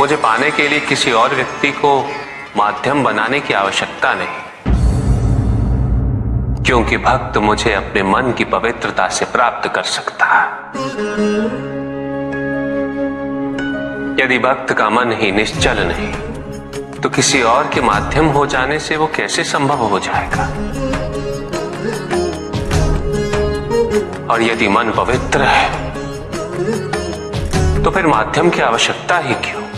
मुझे पाने के लिए किसी और व्यक्ति को माध्यम बनाने की आवश्यकता नहीं। क्योंकि भक्त मुझे अपने मन की पवित्रता से प्राप्त कर सकता है। यदि भक्त का मन ही निश्चल नहीं तो किसी और के माध्यम हो जाने से वो कैसे संभव हो जाएगा? और यदि मन पवित्र है तो फिर माध्यम की आवश्यकता ही क्यों?